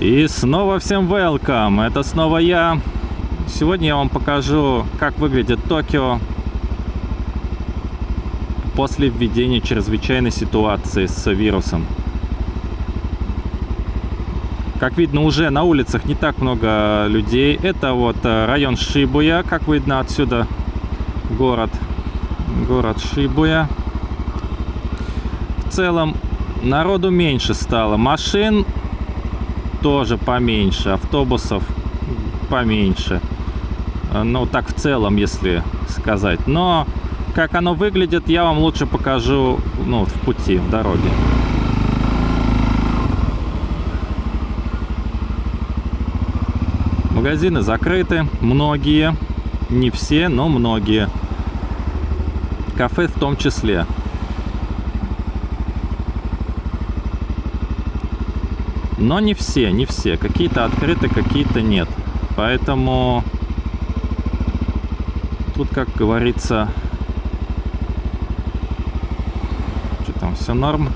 И снова всем welcome, это снова я. Сегодня я вам покажу, как выглядит Токио после введения чрезвычайной ситуации с вирусом. Как видно, уже на улицах не так много людей. Это вот э, район Шибуя, как видно отсюда город. Город Шибуя. В целом народу меньше стало. Машин тоже поменьше. Автобусов поменьше. Ну, так в целом, если сказать. Но как оно выглядит, я вам лучше покажу ну, в пути, в дороге. Магазины закрыты, многие, не все, но многие. Кафе в том числе. Но не все, не все. Какие-то открыты, какие-то нет. Поэтому тут, как говорится, что там, все норм.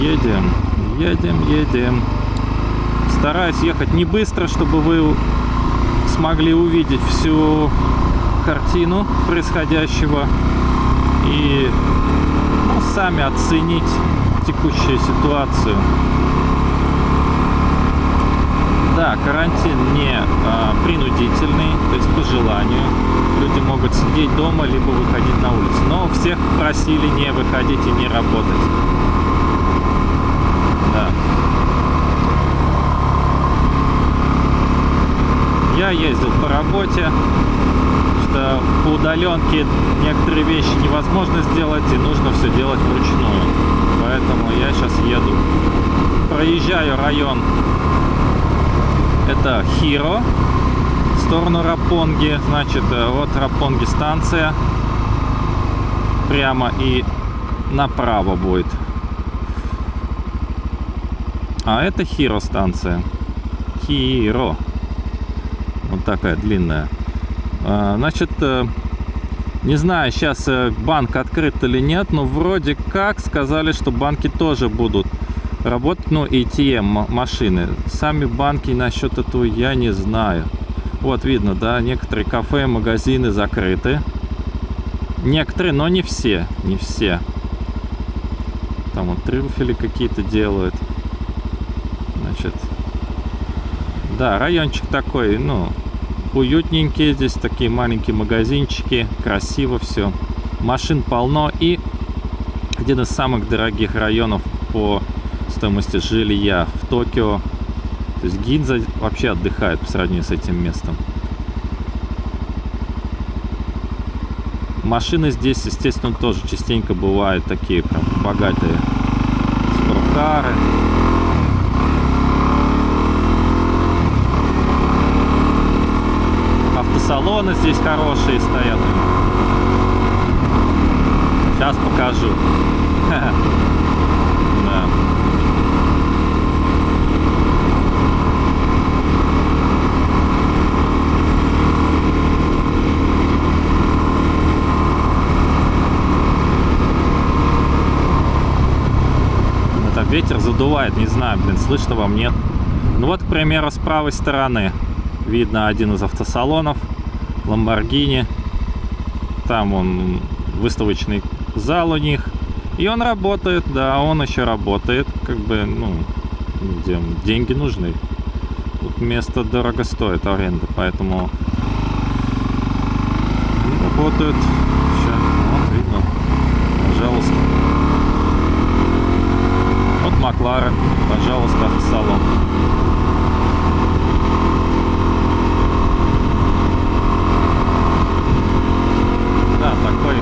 Едем, едем, едем. Стараюсь ехать не быстро, чтобы вы смогли увидеть всю картину происходящего и ну, сами оценить текущую ситуацию. Да, карантин не а, принудительный, то есть по желанию. Люди могут сидеть дома, либо выходить на улицу. Но всех просили не выходить и не работать. Да. Я ездил по работе, что по удаленке некоторые вещи невозможно сделать и нужно все делать вручную. Поэтому я сейчас еду. Проезжаю район. Это Хиро. В сторону Рапонги. Значит, э, вот Рапонги станция. Прямо и направо будет. А это Хиро станция. Хиро. Вот такая длинная. А, значит, э, не знаю, сейчас э, банк открыт или нет, но вроде как сказали, что банки тоже будут работать, ну, ATM машины. Сами банки насчет этого я не знаю. Вот видно, да, некоторые кафе, магазины закрыты. Некоторые, но не все, не все. Там вот трюфели какие-то делают. Значит, да, райончик такой, ну, уютненькие. Здесь такие маленькие магазинчики. Красиво все. Машин полно. И один из самых дорогих районов по стоимости жилья в Токио. То есть Гинза вообще отдыхает по сравнению с этим местом. Машины здесь, естественно, тоже частенько бывают такие прям богатые. Спорткары. Автосалоны здесь хорошие стоят. Сейчас покажу. Да. Это ветер задувает, не знаю, блин, слышно вам нет. Ну вот, к примеру, с правой стороны видно один из автосалонов Lamborghini. Там он выставочный зал у них. И он работает, да, он еще работает. Как бы, ну, где деньги нужны. Тут место дорого стоит аренда, поэтому работают. Вот видно. Пожалуйста. Вот Макларен, пожалуйста, автосалон. Да, такой.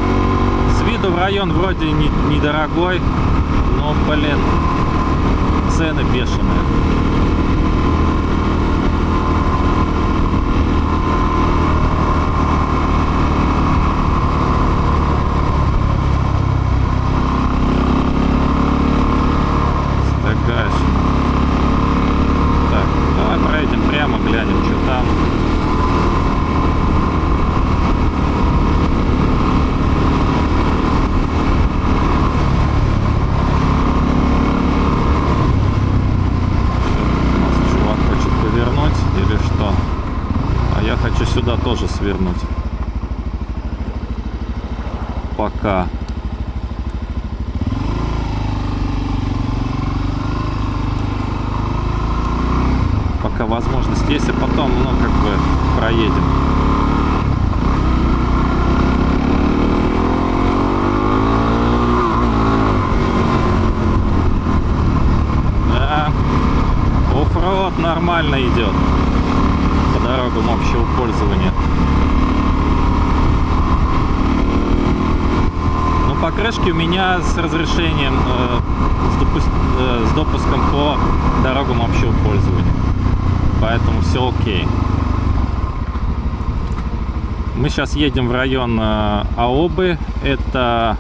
С виду в район вроде не, недорогой, но, блин, цены бешеные. Стагаешь. Так, давай проедем прямо, глянем, что там. свернуть. Пока. Пока возможность есть, и потом, ну, как бы проедем. Да, оффроуд нормально идет по дорогам общего пользования. Ну, покрышки у меня с разрешением, э, с, допу- э, с допуском по дорогам общего пользования. Поэтому все окей. Мы сейчас едем в район э, Аобы. Это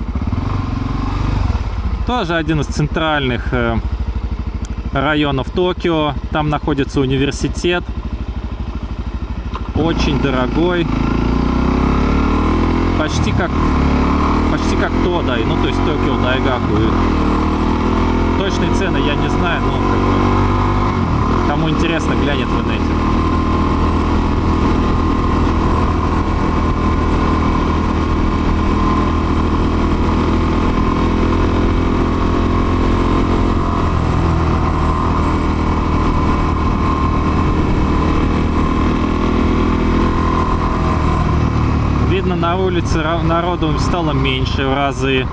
тоже один из центральных э, районов Токио. Там находится университет. Очень дорогой. Почти как как Тодай. Ну, то есть Токио Дайгаку. Точные цены я не знаю, но как бы, кому интересно, глянет в инете. Видно, на улице народу стало меньше в разы.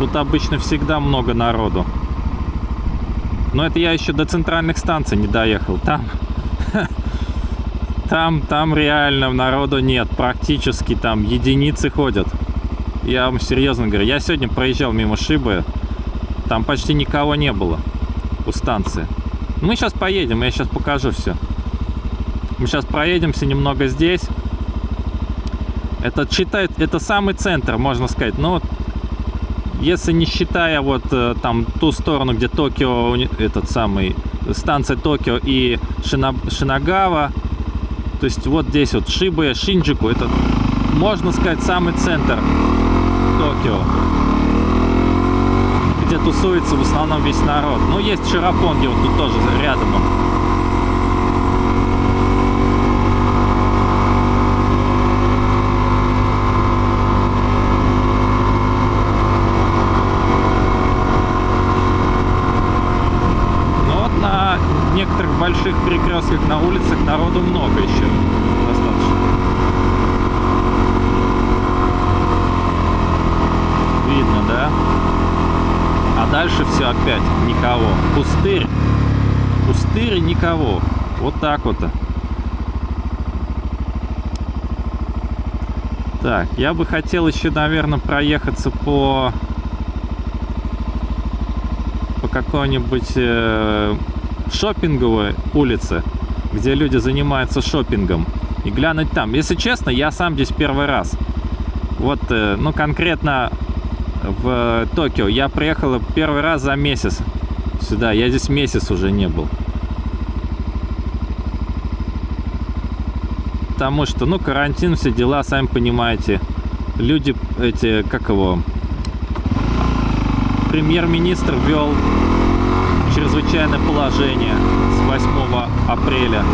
Тут обычно всегда много народу. Но это я еще до центральных станций не доехал. Там, там, там реально народу нет. Практически там единицы ходят. Я вам серьезно говорю. Я сегодня проезжал мимо Шибы. Там почти никого не было у станции. Мы сейчас поедем, я сейчас покажу все. Мы сейчас проедемся немного здесь. Это считает, это самый центр, можно сказать. Но вот, если не считая вот э, там ту сторону, где Токио, этот самый станция Токио и Шина- Шинагава, то есть вот здесь вот Шибуя, Шинджику, это можно сказать самый центр Токио, где тусуется в основном весь народ. Ну есть Ширапонги вот тут тоже рядом. он. Но вот на некоторых больших перекрестках на улицах народу много еще. Достаточно. Видно, да? А дальше все опять никого. Пустырь. Пустырь никого. Вот так вот. Так, я бы хотел еще, наверное, проехаться по по какой-нибудь э, шопинговой улице, где люди занимаются шопингом, и глянуть там. Если честно, я сам здесь первый раз. Вот, э, ну, конкретно в Токио. Я приехал первый раз за месяц сюда. Я здесь месяц уже не был. Потому что, ну, карантин, все дела, сами понимаете. Люди эти, как его, премьер-министр ввел чрезвычайное положение с 8 апреля.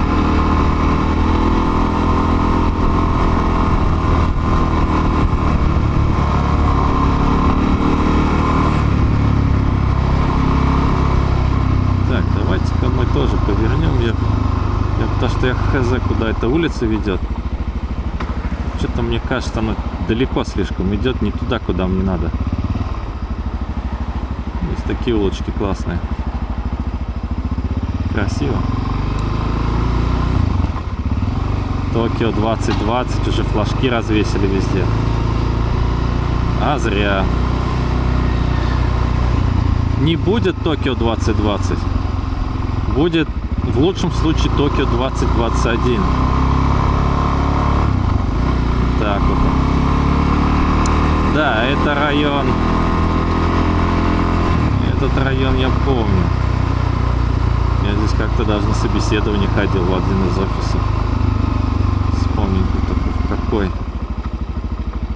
Так, давайте-ка мы тоже повернем. Я, я, потому что я хз, куда эта улица ведет. Что-то мне кажется, она далеко слишком идет, не туда, куда мне надо. Есть такие улочки классные. Красиво. Токио 2020 уже флажки развесили везде. А зря. Не будет Токио 2020. Будет в лучшем случае Токио 2021. Так вот. Да, это район. Этот район я помню. Как-то даже на собеседование ходил в один из офисов. Вспомнить бы какой.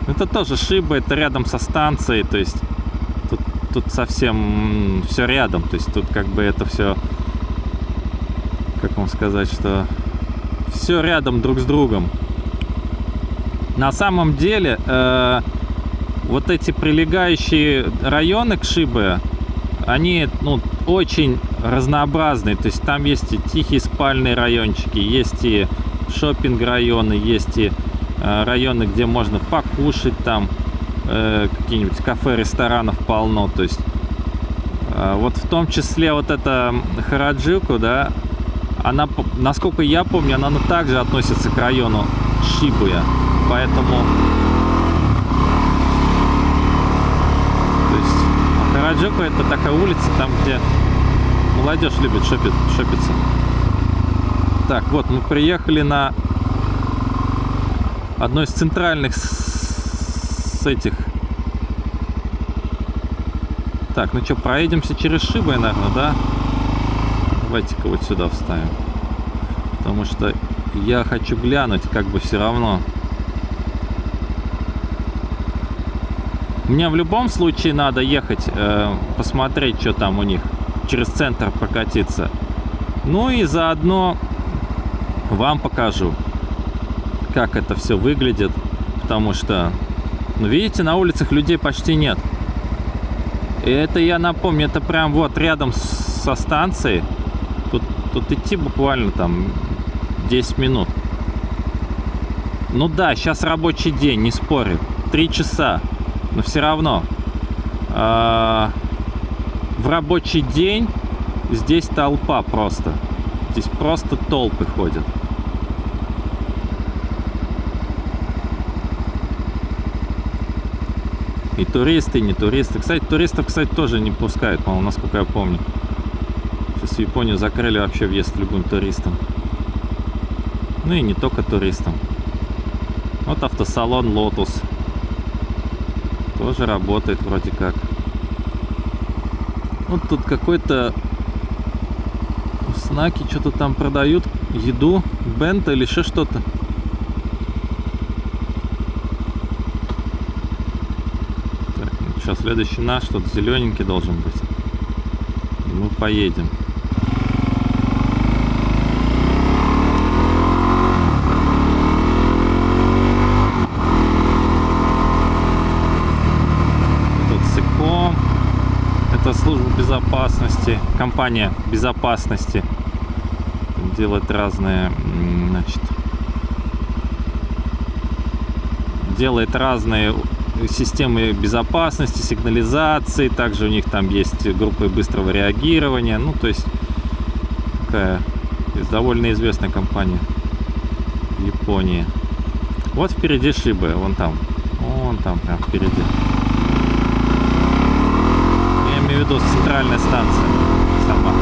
Это тоже Шиба, это рядом со станцией, то есть тут, тут совсем все рядом, то есть тут как бы это все, как вам сказать, что все рядом друг с другом. На самом деле, э, вот эти прилегающие районы к Шибе, они ну, очень разнообразные. То есть там есть и тихие спальные райончики, есть и шопинг районы, есть и э, районы, где можно покушать там, э, какие-нибудь кафе, ресторанов полно. То есть э, вот в том числе вот эта Хараджику, да, она, насколько я помню, она также относится к району Шибуя. Поэтому Хараджоку это такая улица, там, где молодежь любит шопить, шопиться. Так, вот мы приехали на одной из центральных с этих. Так, ну что, проедемся через Шибой, наверное, да? Давайте-ка вот сюда вставим. Потому что я хочу глянуть, как бы все равно. Мне в любом случае надо ехать, э, посмотреть, что там у них, через центр прокатиться. Ну и заодно вам покажу, как это все выглядит. Потому что, ну видите, на улицах людей почти нет. И это, я напомню, это прям вот рядом со станцией. Тут, тут идти буквально там 10 минут. Ну да, сейчас рабочий день, не спорю. Три часа но все равно э, в рабочий день здесь толпа просто. Здесь просто толпы ходят. И туристы, и не туристы. Кстати, туристов, кстати, тоже не пускают, по-моему, насколько я помню. Сейчас в Японию закрыли вообще въезд любым туристам. Ну и не только туристам. Вот автосалон Lotus. Тоже работает вроде как. Вот тут какой-то знаки что-то там продают. Еду, бента или еще что-то. Так, ну, сейчас следующий наш, что-то зелененький должен быть. И мы поедем. Безопасности, компания безопасности делает разные, значит, делает разные системы безопасности, сигнализации, также у них там есть группы быстрого реагирования, ну, то есть такая довольно известная компания в Японии. Вот впереди Шибы, вон там, вон там прям впереди в виду центральная станция сама.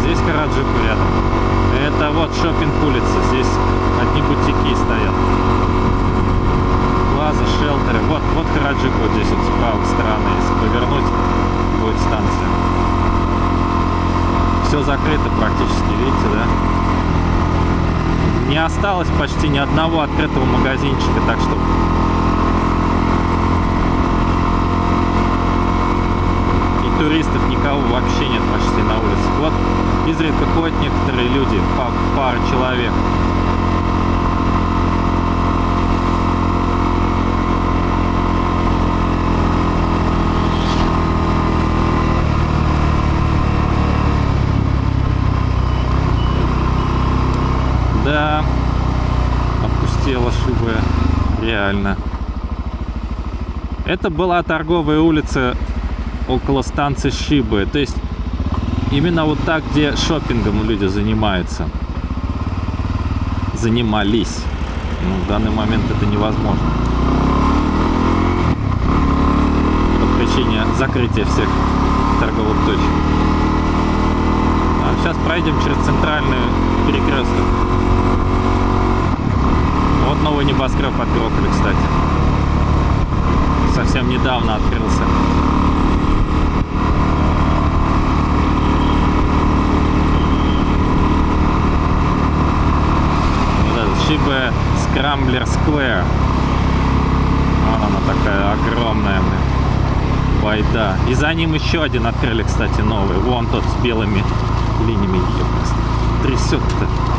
Здесь Караджику рядом. Это вот шопинг улица. Здесь одни бутики стоят. Плаза, шелтеры. Вот, вот Караджику вот здесь вот с правой стороны. Если повернуть, будет станция все закрыто практически, видите, да? Не осталось почти ни одного открытого магазинчика, так что... И туристов никого вообще нет почти на улице. Вот изредка ходят некоторые люди, пара человек. Да, опустела шибы, реально. Это была торговая улица около станции Шибы. То есть именно вот так, где шопингом люди занимаются. Занимались. Ну, в данный момент это невозможно. По причине закрытия всех торговых точек. А сейчас пройдем через центральный перекресток. Вот новый небоскреб открыли, кстати. Совсем недавно открылся. Вот этот Шибе Скрамблер Сквер. Вот она такая огромная, блин. байда. И за ним еще один открыли, кстати, новый. Вон тот с белыми линиями. Трясет-то.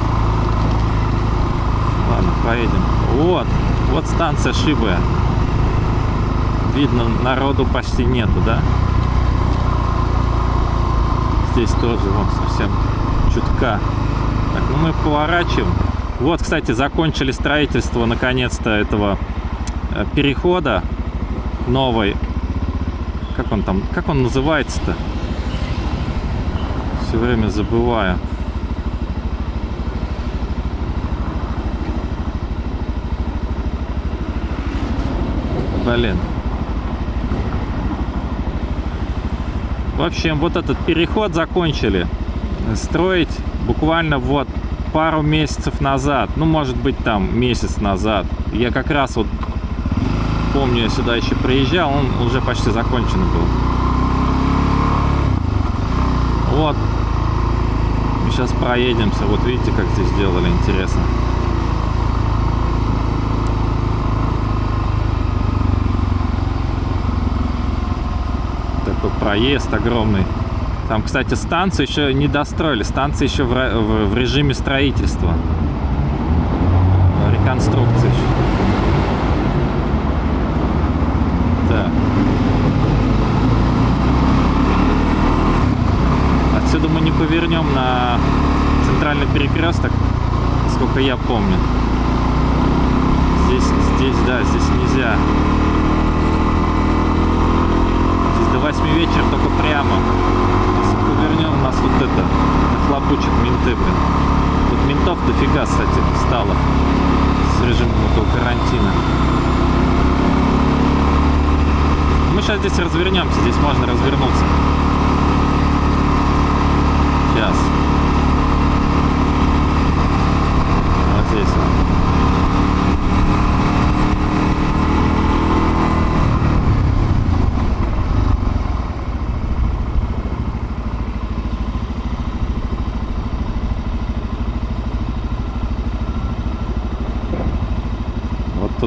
Ладно, поедем. Вот, вот станция Шибая. Видно, народу почти нету, да? Здесь тоже вон совсем чутка. Так, ну мы поворачиваем. Вот, кстати, закончили строительство наконец-то этого э, перехода новой. Как он там, как он называется-то? Все время забываю. Блин. В общем, вот этот переход закончили строить буквально вот пару месяцев назад. Ну, может быть, там месяц назад. Я как раз вот помню, я сюда еще приезжал, он уже почти закончен был. Вот. Сейчас проедемся. Вот видите, как здесь сделали, интересно. Такой проезд огромный. Там, кстати, станцию еще не достроили. Станция еще в, в, в режиме строительства. Реконструкции еще. Так. Отсюда мы не повернем на центральный перекресток, сколько я помню. Здесь, здесь, да, здесь нельзя. Здесь до 8 вечера только прямо повернем, нас тут это нахлопучат менты, блин. Тут ментов дофига, кстати, стало с режимом этого карантина. Мы сейчас здесь развернемся, здесь можно развернуться. Сейчас. Вот здесь.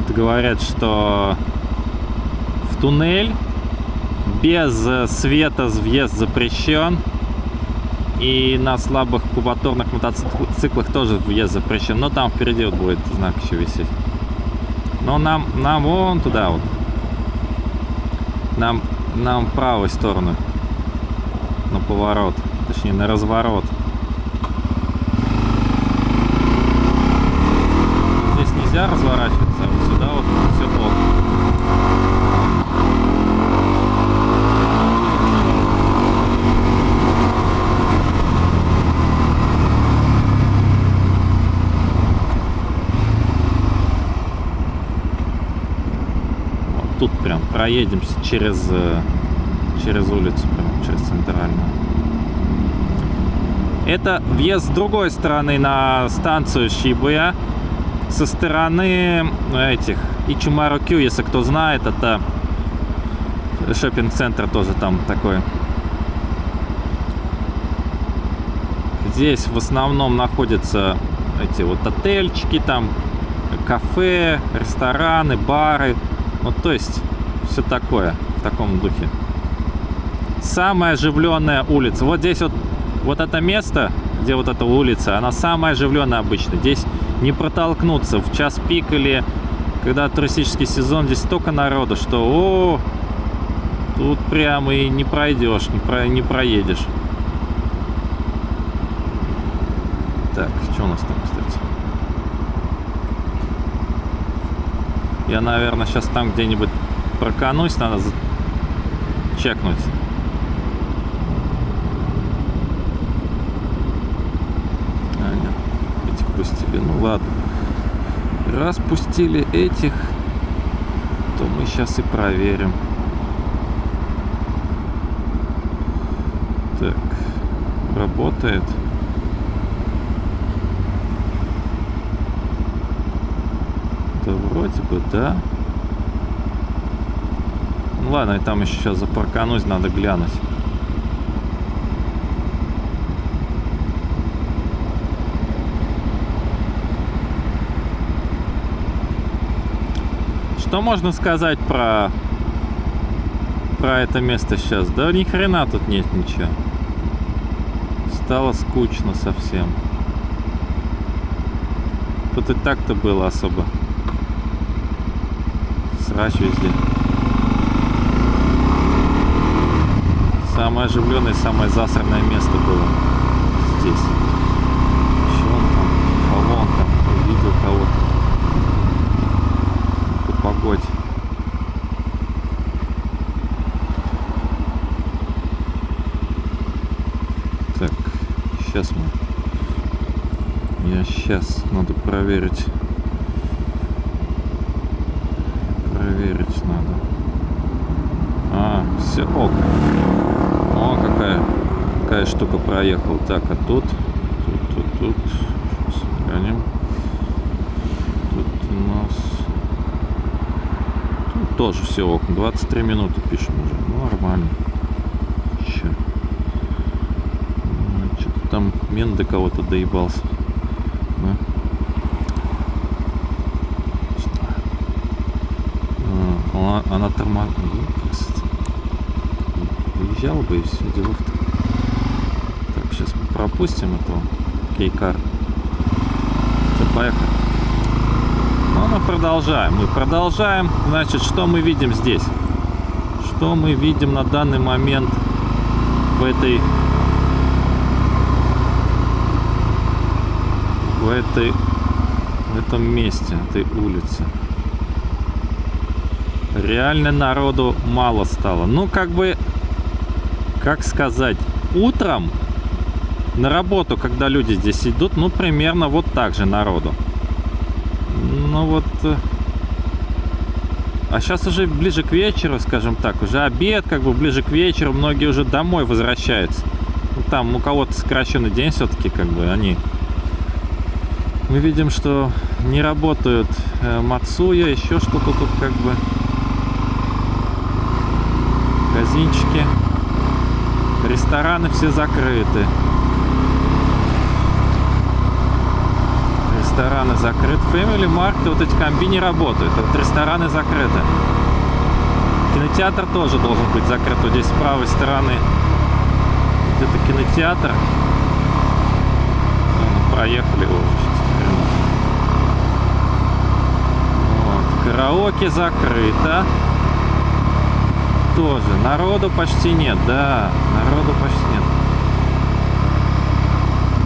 тут говорят, что в туннель без света въезд запрещен. И на слабых кубатурных мотоциклах тоже въезд запрещен. Но там впереди вот будет знак еще висеть. Но нам, нам вон туда вот. Нам, нам в правую сторону. На поворот. Точнее, на разворот. Здесь нельзя разворачивать сюда вот все ок. Вот тут прям проедемся через э, через улицу, прям через центральную. Это въезд с другой стороны на станцию Шибуя со стороны этих Ичумару Кью, если кто знает, это шопинг-центр тоже там такой. Здесь в основном находятся эти вот отельчики, там кафе, рестораны, бары. Ну, то есть все такое в таком духе. Самая оживленная улица. Вот здесь вот, вот это место, где вот эта улица, она самая оживленная обычно. Здесь не протолкнуться в час пик или когда туристический сезон, здесь столько народу, что о, тут прямо и не пройдешь, не, про, не проедешь. Так, что у нас там, кстати? Я, наверное, сейчас там где-нибудь проканусь, надо чекнуть. пустили. Ну ладно. Раз пустили этих, то мы сейчас и проверим. Так, работает. Да вроде бы, да. Ладно, и там еще сейчас запарканусь, надо глянуть. Что можно сказать про про это место сейчас. Да ни хрена тут нет ничего. Стало скучно совсем. Тут и так-то было особо. Срач везде. Самое оживленное, самое засранное место было здесь. Че он там? Кого он там? Увидел кого-то. По погоде. Так, сейчас мы. Я сейчас надо. Проверить надо. А, все ок. О, какая, штука проехала. Так, а тут, тут, тут, тут. Сейчас глянем. Тут у нас... Тут тоже все ок. 23 минуты пишем уже. Ну, нормально. Че? Что-то там мент до кого-то доебался. А, Она, тормозит. Выезжал бы и все. Так, пропустим этого кейкар. Поехали. Ну, мы продолжаем. Мы продолжаем. Значит, что мы видим здесь? Что мы видим на данный момент в этой в этой в этом месте, этой улице. Реально народу мало стало. Ну, как бы, как сказать, утром на работу, когда люди здесь идут, ну, примерно вот так же народу. Ну, вот... э, А сейчас уже ближе к вечеру, скажем так, уже обед, как бы ближе к вечеру, многие уже домой возвращаются. Ну, там у кого-то сокращенный день все-таки, как бы, они мы видим, что не работают э, Мацуя, еще что-то тут как бы. Магазинчики. Рестораны все закрыты. Рестораны закрыты. Family Mart, вот эти комби не работают. Вот рестораны закрыты. Кинотеатр тоже должен быть закрыт. Вот здесь с правой стороны где-то кинотеатр. Проехали его. Вот. Караоке закрыто. Тоже. Народу почти нет. Да, народу почти нет.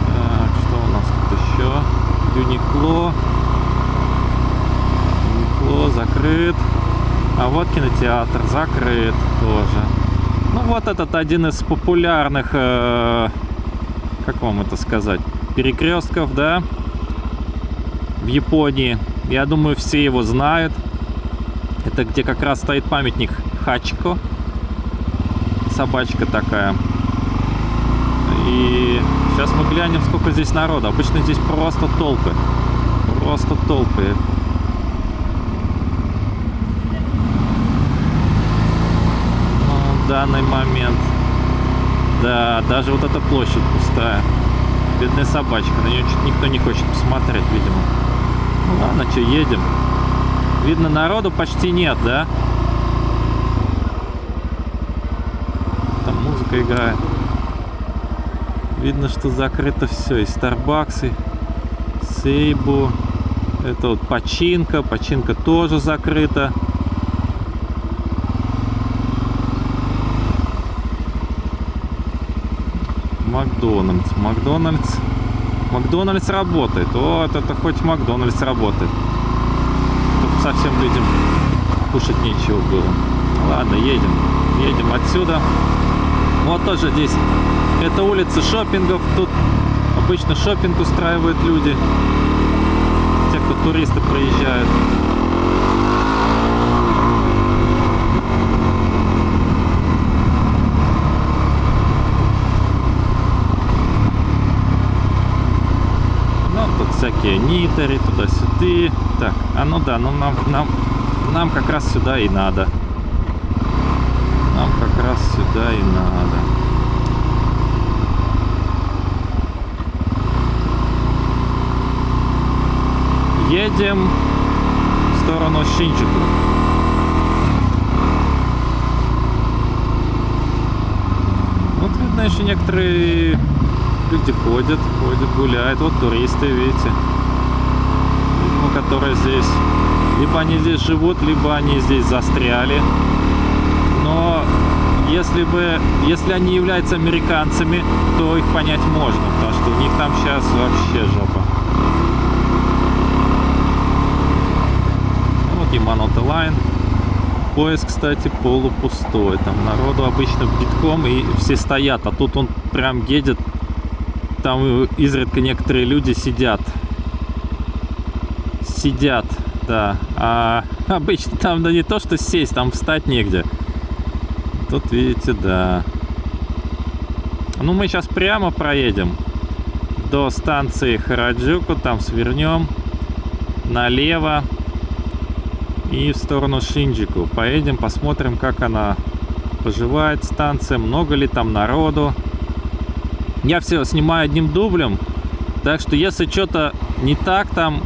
Так, что у нас тут еще? Юникло. Юникло закрыт. А вот кинотеатр закрыт тоже. Ну вот этот один из популярных, э, как вам это сказать, перекрестков, да, в Японии. Я думаю, все его знают. Это где как раз стоит памятник Хачико. Собачка такая. И сейчас мы глянем, сколько здесь народа. Обычно здесь просто толпы. Просто толпы. Ну, в данный момент. Да, даже вот эта площадь пустая. Бедная собачка. На нее никто не хочет посмотреть, видимо. Ну ладно, что, едем. Видно, народу почти нет, да? Там музыка играет. Видно, что закрыто все. И Старбаксы, Сейбу. Это вот починка. Починка тоже закрыта. Макдональдс. Макдональдс. Макдональдс работает. Вот это хоть Макдональдс работает. Тут совсем людям кушать нечего было. Ладно, едем. Едем отсюда. Вот тоже здесь. Это улица шопингов. Тут обычно шопинг устраивают люди. Те, кто туристы приезжают. Ну, тут всякие нитери, туда-сюда. Так, а ну да, ну нам, нам, нам как раз сюда и надо. Нам как раз сюда и надо. Едем в сторону Шинджику. еще некоторые люди ходят, ходят, гуляют. Вот туристы, видите, видимо, которые здесь, либо они здесь живут, либо они здесь застряли. Но если бы, если они являются американцами, то их понять можно, потому что у них там сейчас вообще жопа. Манота Лайн. Поезд, кстати, полупустой. Там народу обычно битком и все стоят, а тут он прям едет. Там изредка некоторые люди сидят. Сидят, да. А обычно там да не то, что сесть, там встать негде. Тут, видите, да. Ну, мы сейчас прямо проедем до станции Хараджуку, там свернем налево и в сторону Шинджику. Поедем, посмотрим, как она поживает, станция, много ли там народу. Я все снимаю одним дублем, так что если что-то не так, там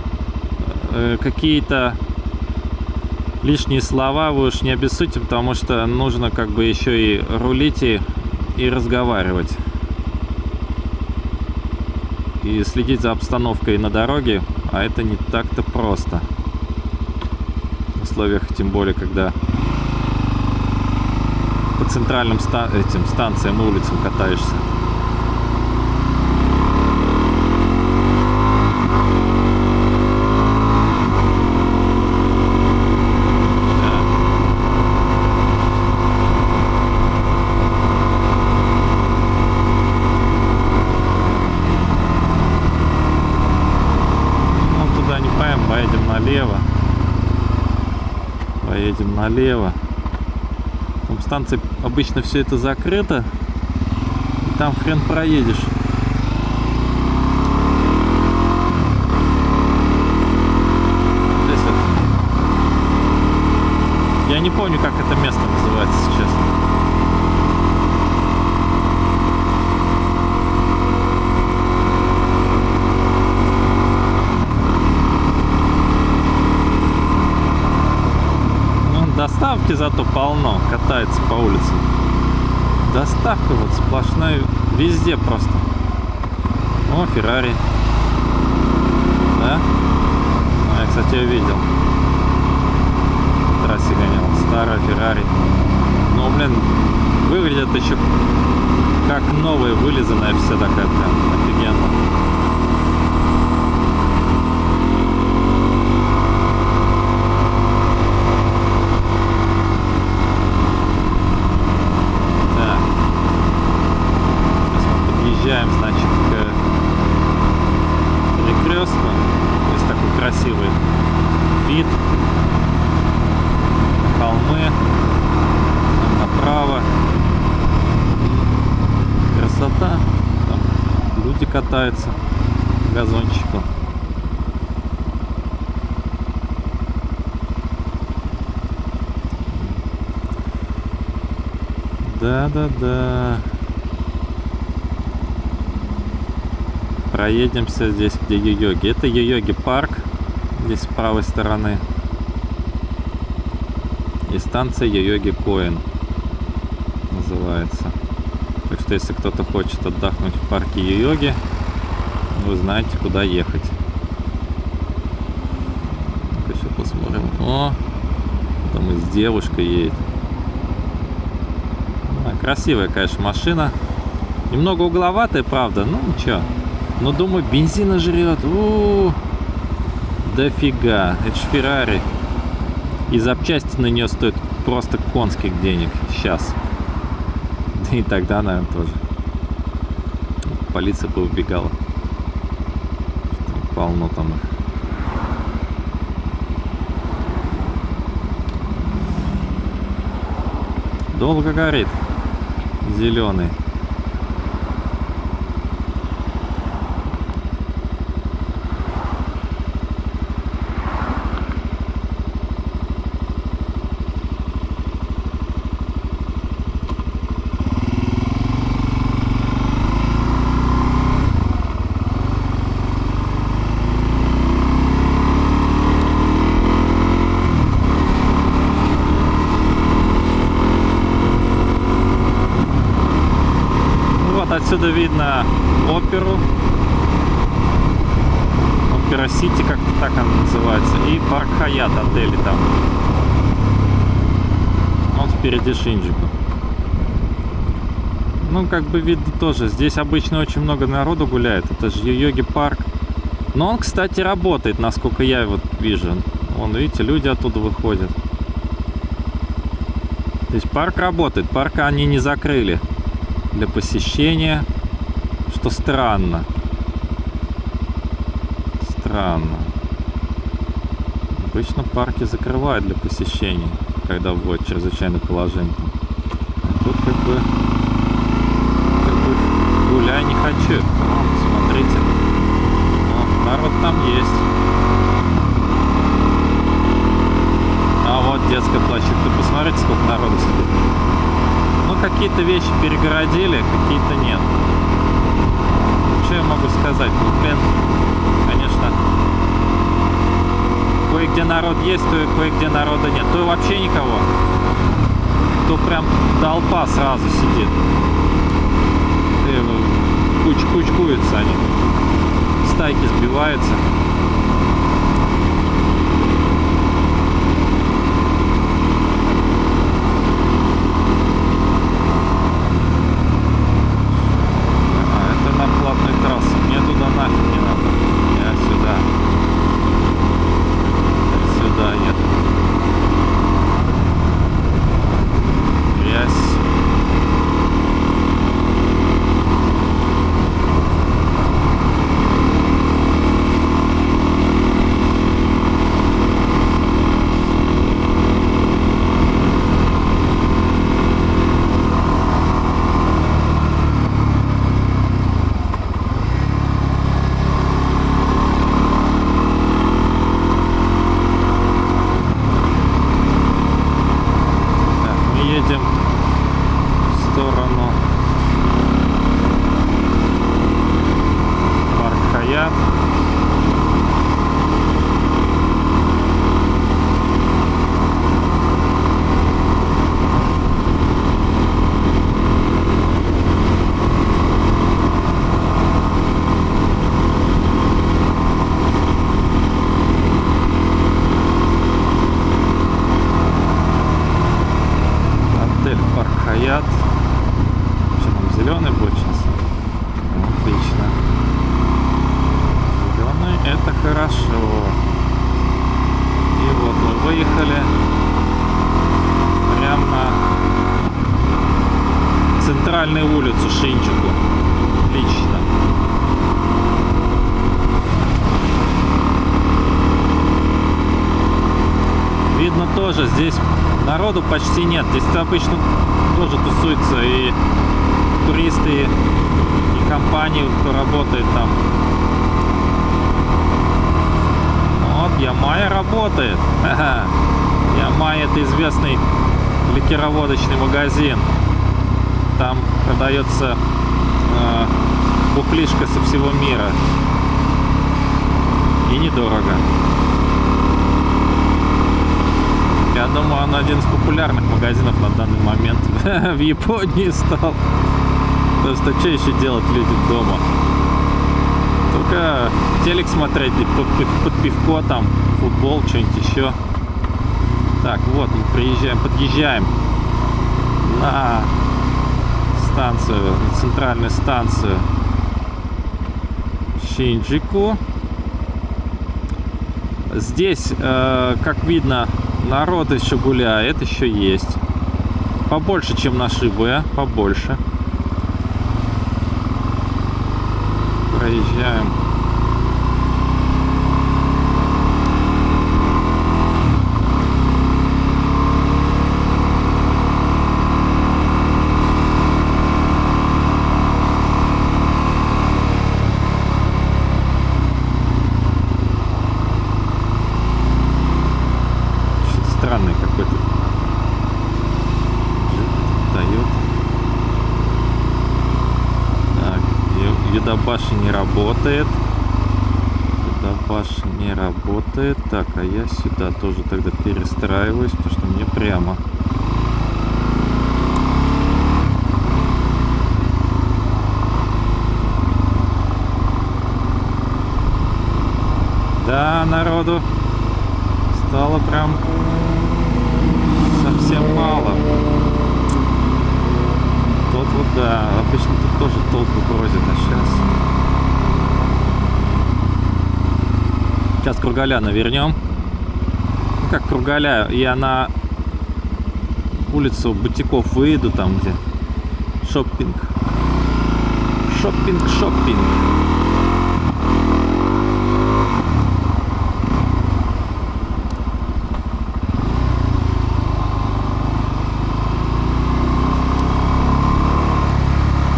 э, какие-то лишние слова вы уж не обессудьте, потому что нужно как бы еще и рулить и, и разговаривать. И следить за обстановкой на дороге, а это не так-то просто. Условиях, тем более, когда по центральным ста этим станциям, улицам катаешься. налево. Поедем налево. Там станция обычно все это закрыто. И там хрен проедешь. Я не помню, как это место называется сейчас. Доставки зато полно, катается по улице. Доставка вот сплошная, везде просто. О, Феррари. Да? Ну, я, кстати, ее видел. В трассе гонял. Старая Феррари. Ну, блин, выглядит еще как новая, вылизанная вся такая прям офигенно. подъезжаем, значит, к перекрестку. Здесь такой красивый вид. Холмы. Там направо. Красота. Там по газончику. Да-да-да. проедемся здесь, где Йо-Йоги. Это Йо-Йоги парк, здесь с правой стороны. И станция Йо-Йоги Коин называется. Так что, если кто-то хочет отдохнуть в парке Йо-Йоги, вы знаете, куда ехать. Еще посмотрим. О, там и с девушкой едет. А, красивая, конечно, машина. Немного угловатая, правда, ну ничего. Но думаю, бензина жрет. У -у -у. Дофига. Это ж Феррари. И запчасти на нее стоят просто конских денег. Сейчас. Да и тогда, наверное, тоже. Полиция бы убегала. Полно там их. Долго горит. Зеленый. Оперу. Опера Сити, как-то так она называется. И парк Хаят отели там. Вот впереди Шинджику. Ну, как бы видно тоже. Здесь обычно очень много народу гуляет. Это же йоги парк. Но он, кстати, работает, насколько я вот вижу. Вон, видите, люди оттуда выходят. То есть парк работает. Парк они не закрыли для посещения. Что странно. Странно. Обычно парки закрывают для посещения, когда вводят чрезвычайное положение. А тут как бы, как бы гуляй не хочу. Вон, смотрите. Вон, народ там есть. А вот детская площадка. Посмотрите, сколько народу сидит. Ну, какие-то вещи перегородили, какие-то нет. Что я могу сказать? Ну, блин, конечно, кое-где народ есть, то кое-где народа нет. То вообще никого. То прям толпа сразу сидит. И, ну, куч кучкуются они. Стайки сбиваются. А, это на платной трассе. Мне туда нафиг не надо. Я сюда. Я сюда еду. Ясь. Так, мы едем в сторону парк Хаят. Отель Парк Хаят. Что там, зеленый будет сейчас? Отлично. Зеленый это хорошо. И вот мы выехали прямо на центральную улицу Шинчику. Отлично. Видно тоже, здесь народу почти нет. Здесь обычно тоже тусуются и туристы, и компании, кто работает там. Вот, Ямая работает. Ямай это известный ликероводочный магазин. Там продается э, бухлишка со всего мира. И недорого. Я думаю, он один из популярных магазинов на данный момент в Японии стал. Потому что что еще делать люди дома? Только телек смотреть, под пивко там, футбол, что-нибудь еще. Так, вот мы приезжаем, подъезжаем на станцию, центральную станцию Шинджику. Здесь, э, как видно, народ еще гуляет, еще есть. Побольше, чем на Шибе, побольше. Проезжаем. сюда тоже тогда перестраиваюсь, потому что мне прямо. Да, народу стало прям совсем мало. Тот вот, да, обычно тут тоже толпы бродит, а сейчас... Сейчас Кургаляна вернем. Как Кругаля, я на улицу Бутиков выйду, там где шоппинг. Шоппинг, шоппинг.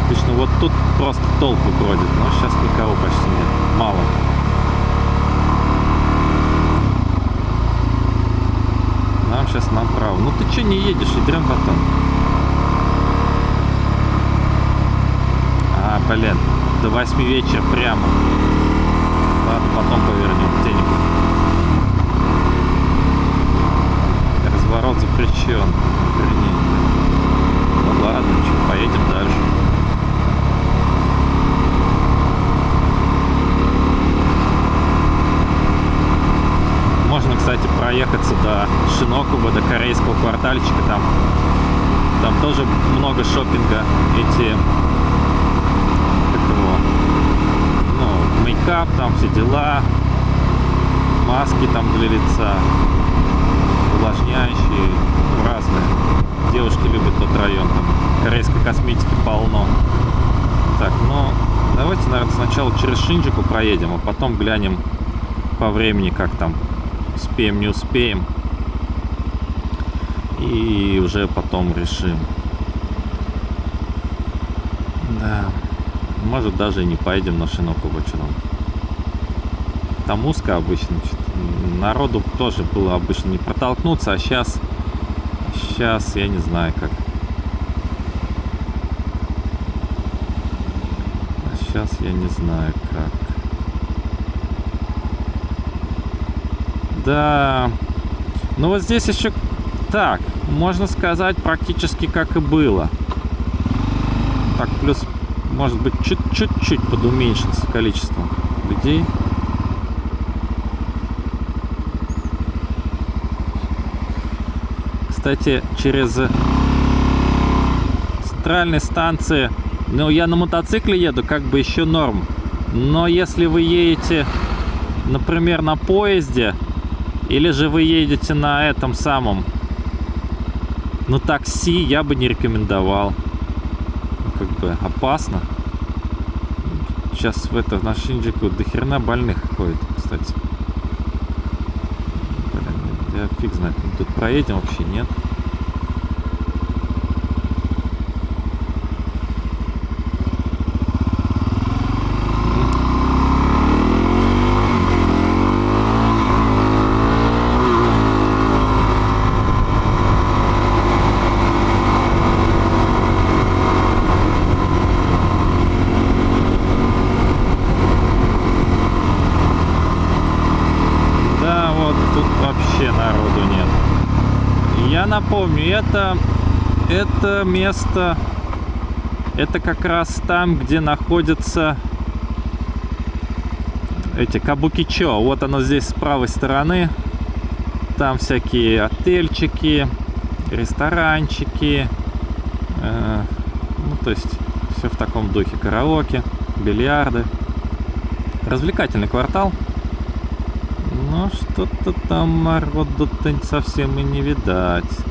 Отлично, вот тут просто толпы бродит, но сейчас никого почти нет, мало. Нам сейчас направо. Ну ты что не едешь, идем потом. А, блин, до 8 вечера прямо. Ладно, потом повернем где-нибудь. Разворот запрещен. Вернее. Ну ладно, что, поедем дальше. Можно, кстати, проехаться до Шинокуба, до корейского квартальчика. Там, там тоже много шопинга. Эти ну, мейкап, там все дела, маски там для лица, увлажняющие, ну, разные. Девушки любят тот район, там корейской косметики полно. Так, ну, давайте, наверное, сначала через Шинджику проедем, а потом глянем по времени, как там успеем, не успеем. И уже потом решим. Да. Может даже и не поедем на Шинокуба, что там. Узко обычно. Народу тоже было обычно не протолкнуться, а сейчас... Сейчас я не знаю как. А сейчас я не знаю как. Да. Ну вот здесь еще так, можно сказать, практически как и было. Так, плюс, может быть, чуть-чуть подуменьшится количество людей. Кстати, через центральные станции, ну, я на мотоцикле еду, как бы еще норм. Но если вы едете, например, на поезде, или же вы едете на этом самом, на такси, я бы не рекомендовал. Ну, как бы опасно. Сейчас в это, на Шинджику до херна больных ходит, кстати. Блин, я фиг знает. Тут проедем вообще, нет? Напомню, это, это место, это как раз там, где находятся эти Кабукичо. Вот оно здесь с правой стороны. Там всякие отельчики, ресторанчики. Э, ну, то есть все в таком духе. Караоке, бильярды. Развлекательный квартал. Но что-то там народу-то совсем и не видать.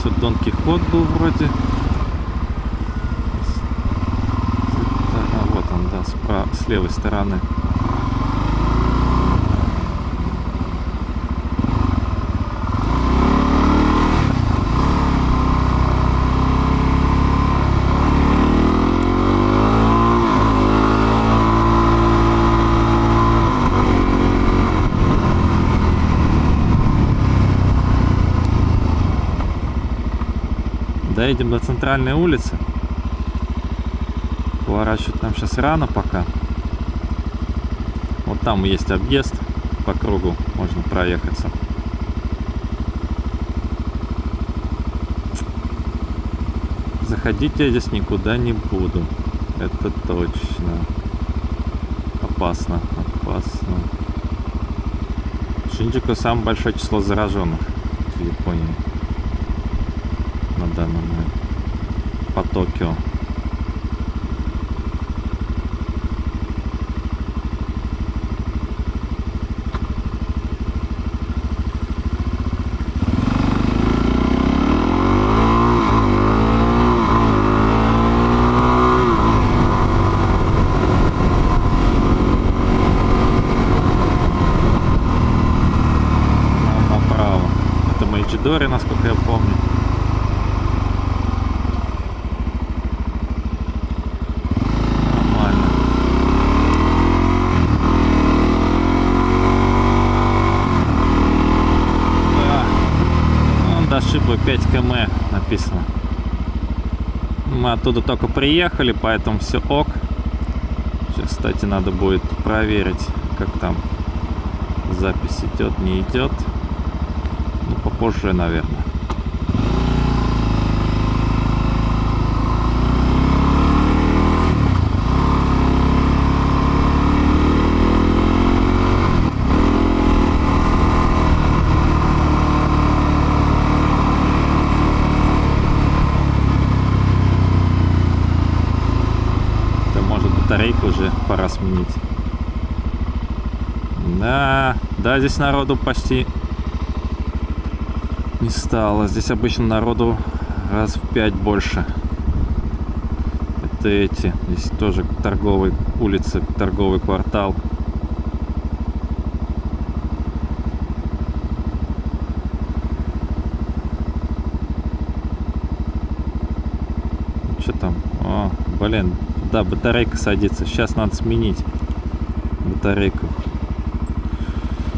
Здесь вот Дон Кихот был вроде. А, вот он, да, справа, с левой стороны. Доедем до центральной улицы. Поворачивать нам сейчас рано пока. Вот там есть объезд по кругу, можно проехаться. Заходить я здесь никуда не буду. Это точно. опасно, опасно. Шинджику самое большое число зараженных в Японии на данный момент по Токио. Нам направо. Это Мэйджидори, насколько я помню. Нормально. Да. Вон до Шибы 5 км написано. Мы оттуда только приехали, поэтому все ок. Сейчас, кстати, надо будет проверить, как там запись идет, не идет. Ну, попозже, наверное. Да, может батарейку уже пора сменить. Да, да, здесь народу почти не стало. Здесь обычно народу раз в пять больше. Это эти. Здесь тоже торговые улицы, торговый квартал. Что там? О, блин, да, батарейка садится. Сейчас надо сменить батарейку.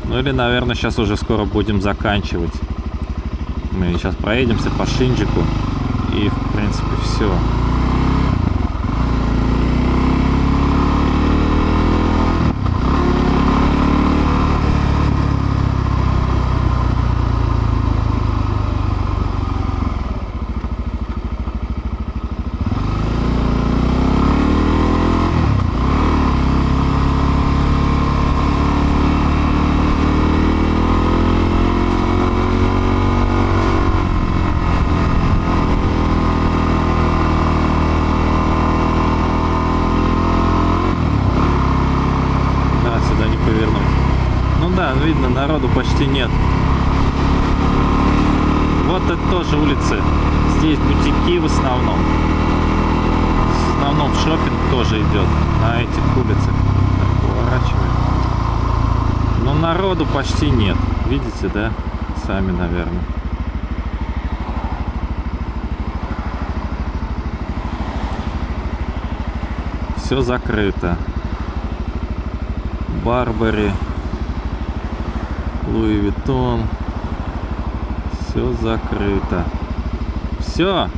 Ну или, наверное, сейчас уже скоро будем заканчивать. Мы сейчас проедемся по Шинджику. И, в принципе, все. Да, сюда не повернуть. Ну да, видно, народу почти нет. Вот это тоже улицы. Здесь бутики в основном. В основном шопинг тоже идет на этих улицах. Так, поворачиваем. Но народу почти нет. Видите, да? Сами, наверное. Все закрыто. Барбари, Луи Виттон. Все закрыто. Все.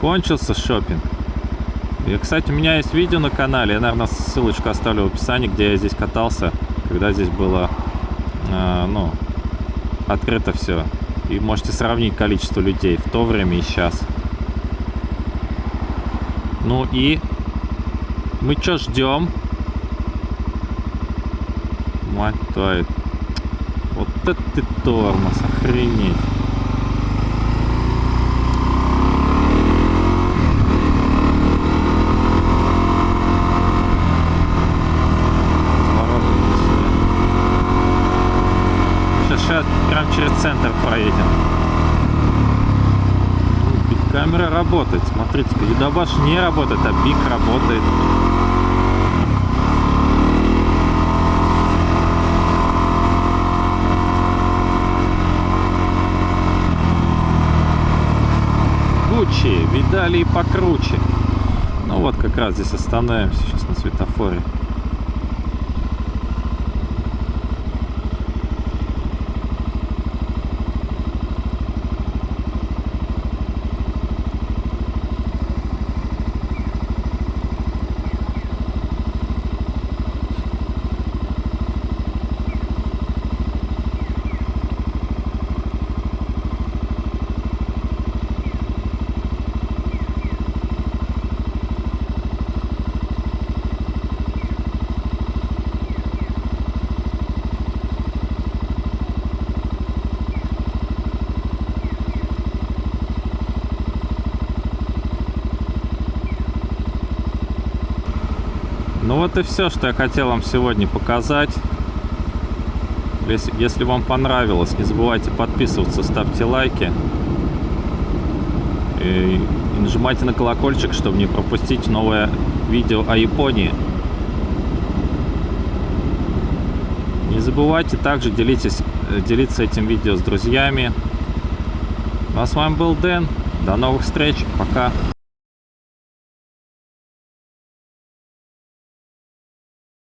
Кончился шопинг. И, кстати, у меня есть видео на канале. Я, наверное, ссылочку оставлю в описании, где я здесь катался, когда здесь было, э, ну, открыто все. И можете сравнить количество людей в то время и сейчас. Ну и мы что ждем? Мать твою. Вот это ты тормоз, охренеть. Сейчас, сейчас прям через центр проедем. Ну, Камера работает, смотрите-ка, Юдабаш не работает, а Бик работает. Гуччи, видали и покруче. Ну вот как раз здесь остановимся сейчас на светофоре. И все, что я хотел вам сегодня показать. Если, если вам понравилось, не забывайте подписываться, ставьте лайки. И, и нажимайте на колокольчик, чтобы не пропустить новое видео о Японии. Не забывайте также делитесь, э, делиться этим видео с друзьями. Ну а с вами был Дэн. До новых встреч. Пока.